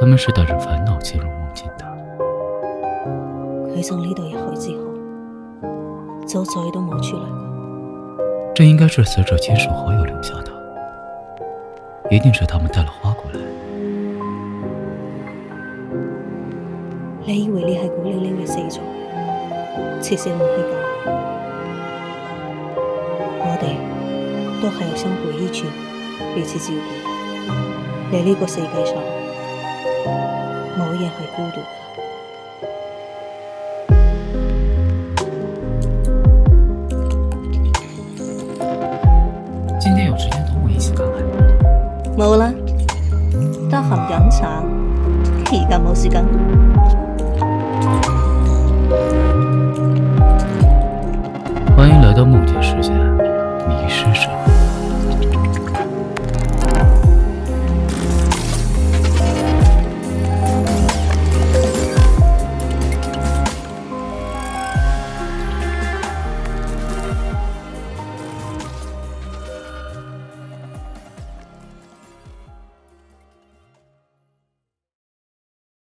他们是带着烦恼进入梦境的。佢从呢度入去之后，就再都冇出来过。这应该是死者亲属好友留下的，一定是他们带了花过来。你以为你系孤零零嘅死咗，其实唔系咁。我哋都系有相互依存、彼此照顾。你呢个世界上，冇人会孤独的。今天有时间同我一起看海。冇啦，得闲饮茶，而家冇时间。